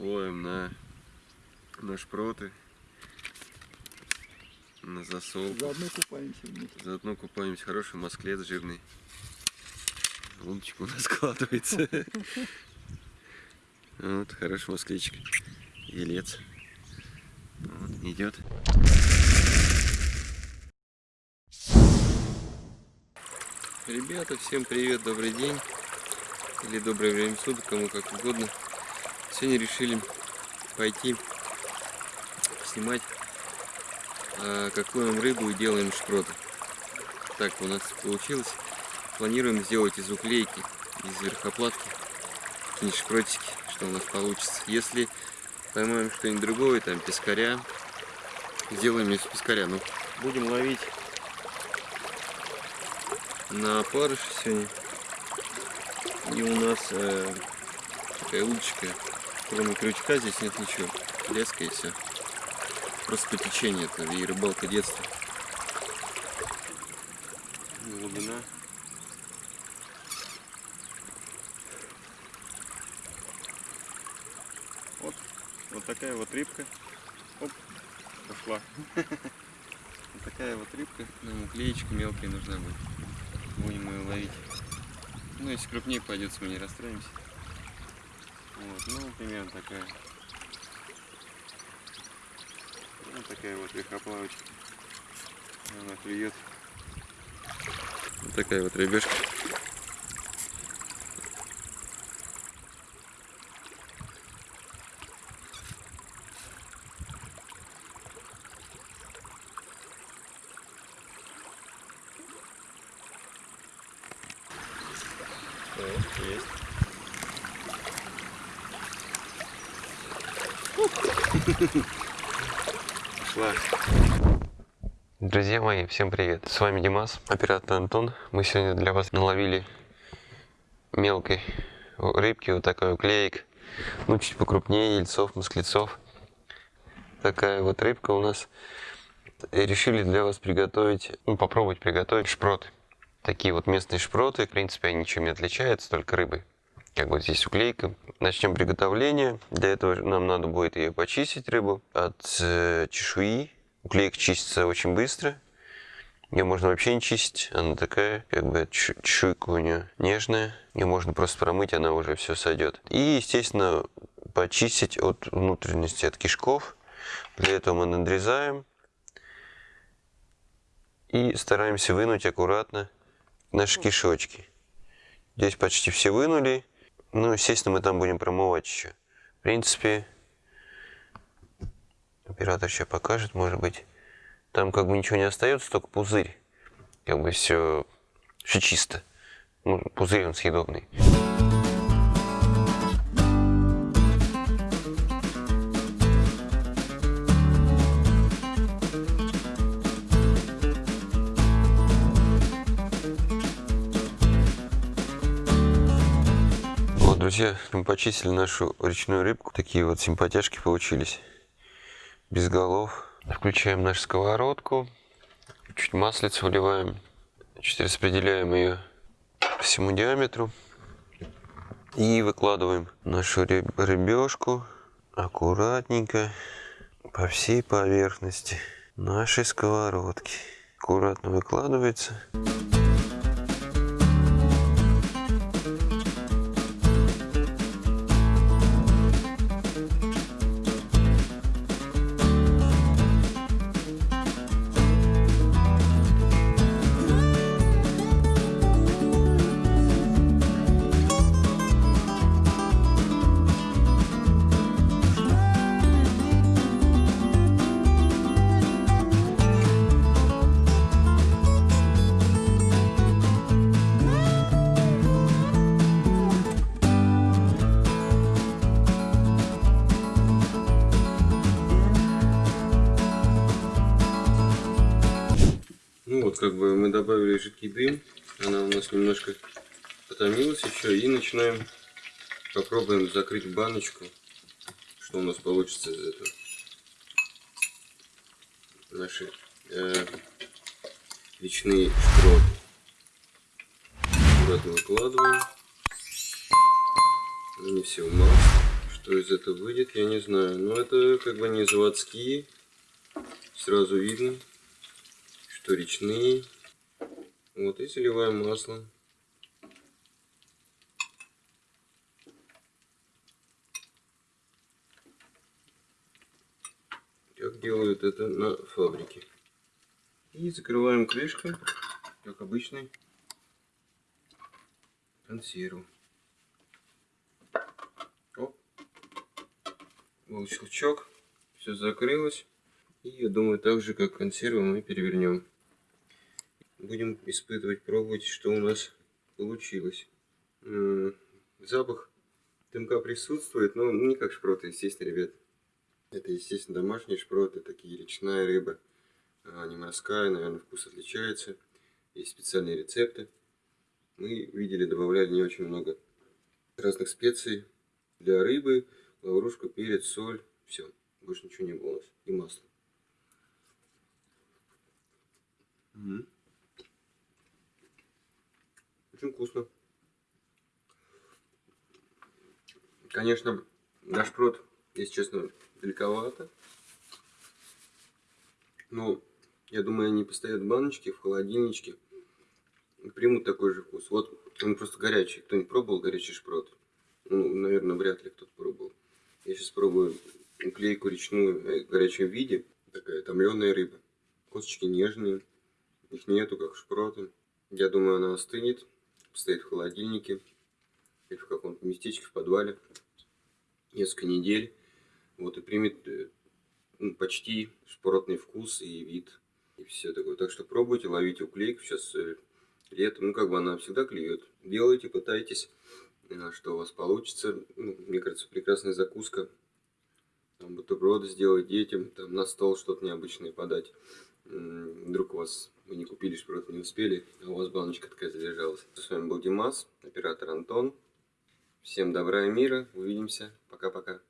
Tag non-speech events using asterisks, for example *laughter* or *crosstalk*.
Ловим на, на шпроты, на засол. Заодно купаемся вместе. Заодно купаемся. Хороший масклет жирный. Лунчик у нас *laughs* складывается. Вот, хороший масклечик. Елец. Вот, идет. Ребята, всем привет, добрый день. Или доброе время суток, кому как угодно. Сегодня решили пойти снимать, а, какую нам рыбу и делаем шпроты. Так у нас получилось. Планируем сделать из уклейки, из верхоплатки, какие-нибудь шпротики, что у нас получится. Если поймаем что-нибудь другое, там пескаря, сделаем из пескаря. Ну, будем ловить на парыш сегодня. И у нас э, такая удочка, кроме крючка здесь нет ничего. Леска и все. Просто по течению это и рыбалка детства. Глубина. Вот, вот такая вот рыбка. Оп, пошла. *laughs* Вот такая вот рыбка. Нам уклеечка мелкая нужна будет. Будем ее ловить. Ну, если крупнее пойдется, мы не расстроимся. Вот, ну, примерно такая. Вот такая вот верхоплавочка. Она клюет. Вот такая вот рыбешка. Есть. Пошла. Друзья мои, всем привет! С вами Димас, оператор Антон. Мы сегодня для вас наловили мелкой рыбки, вот такой уклеек. Ну, чуть покрупнее, ельцов, москлецов. Такая вот рыбка у нас. И решили для вас приготовить, ну, попробовать приготовить шпроты. Такие вот местные шпроты, в принципе, они ничем не отличаются, только рыбы. Как вот здесь уклейка. Начнем приготовление. Для этого нам надо будет ее почистить, рыбу, от э, чешуи. Уклейка чистится очень быстро. Ее можно вообще не чистить. Она такая, как бы чешуйка у нее нежная. Ее можно просто промыть, она уже все сойдет. И, естественно, почистить от внутренности, от кишков. Для этого мы надрезаем. И стараемся вынуть аккуратно наши кишочки. Здесь почти все вынули. Ну, естественно, мы там будем промывать еще. В принципе, оператор сейчас покажет, может быть. Там как бы ничего не остается, только пузырь. Как бы все, все чисто. Ну, пузырь он съедобный. Друзья, мы почистили нашу речную рыбку. Такие вот симпатяшки получились. Без голов. Включаем нашу сковородку. Чуть маслица вливаем. Чуть распределяем ее по всему диаметру. И выкладываем нашу рыбешку аккуратненько по всей поверхности нашей сковородки. Аккуратно выкладывается. Как бы мы добавили жидкий дым, она у нас немножко потомилась еще, и начинаем, попробуем закрыть баночку, что у нас получится из этого. Наши э, речные шпроты. Аккуратно выкладываем. Не все мало, Что из этого выйдет, я не знаю. Но это как бы не заводские. Сразу видно, что речные. Вот и заливаем маслом. Как делают это на фабрике. И закрываем крышкой, как обычный консерву. Оп. Был щелчок, все закрылось. И я думаю, так же как консерву мы перевернем. Будем испытывать, пробовать, что у нас получилось. Запах дымка присутствует, но не как шпроты, естественно, ребят. Это, естественно, домашние шпроты, такие речная рыба. Не морская, наверное, вкус отличается. Есть специальные рецепты. Мы видели, добавляли не очень много разных специй для рыбы, лаврушку, перец, соль. Все, больше ничего не было. И масло. Угу. Очень вкусно. Конечно, наш прот, если честно, далековато. Но я думаю, они постоят в баночке, в холодильничке. Примут такой же вкус. Вот он просто горячий. Кто не пробовал горячий шпрот? Ну, наверное, вряд ли кто-то пробовал. Я сейчас пробую клейку речную э, в горячем виде. Такая томленая рыба. Косточки нежные. Их нету, как шпроты. Я думаю, она остынет. Стоит в холодильнике. Или в каком-то местечке в подвале. Несколько недель. Вот и примет э, ну, почти шпротный вкус и вид. И все такое. Так что пробуйте, ловите уклейку. Сейчас э, летом, ну как бы она всегда клюет. Делайте, пытайтесь, э, что у вас получится. Ну, мне кажется, прекрасная закуска. Там бутерброды сделать детям, там на стол что-то необычное подать. Вдруг у вас вы не купили шпрот, не успели, а у вас баночка такая задержалась. С вами был Димас, оператор Антон. Всем добра и мира. Увидимся. Пока-пока.